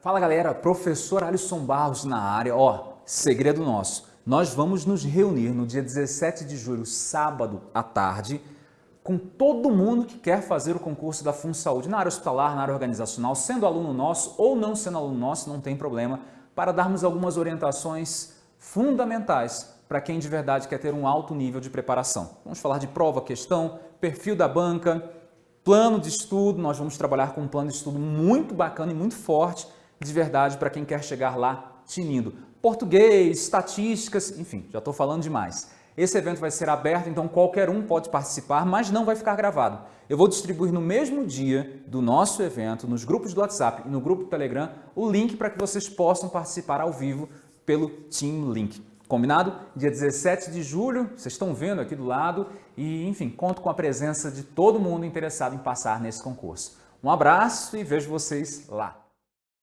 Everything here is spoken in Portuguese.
Fala galera, professor Alisson Barros na área. Ó, segredo nosso. Nós vamos nos reunir no dia 17 de julho, sábado à tarde, com todo mundo que quer fazer o concurso da FunSaúde na área hospitalar, na área organizacional, sendo aluno nosso ou não sendo aluno nosso, não tem problema, para darmos algumas orientações fundamentais para quem de verdade quer ter um alto nível de preparação. Vamos falar de prova, questão, perfil da banca, plano de estudo, nós vamos trabalhar com um plano de estudo muito bacana e muito forte, de verdade, para quem quer chegar lá tinindo. Português, estatísticas, enfim, já estou falando demais. Esse evento vai ser aberto, então qualquer um pode participar, mas não vai ficar gravado. Eu vou distribuir no mesmo dia do nosso evento, nos grupos do WhatsApp e no grupo do Telegram, o link para que vocês possam participar ao vivo pelo Team Link. Combinado? Dia 17 de julho, vocês estão vendo aqui do lado e, enfim, conto com a presença de todo mundo interessado em passar nesse concurso. Um abraço e vejo vocês lá.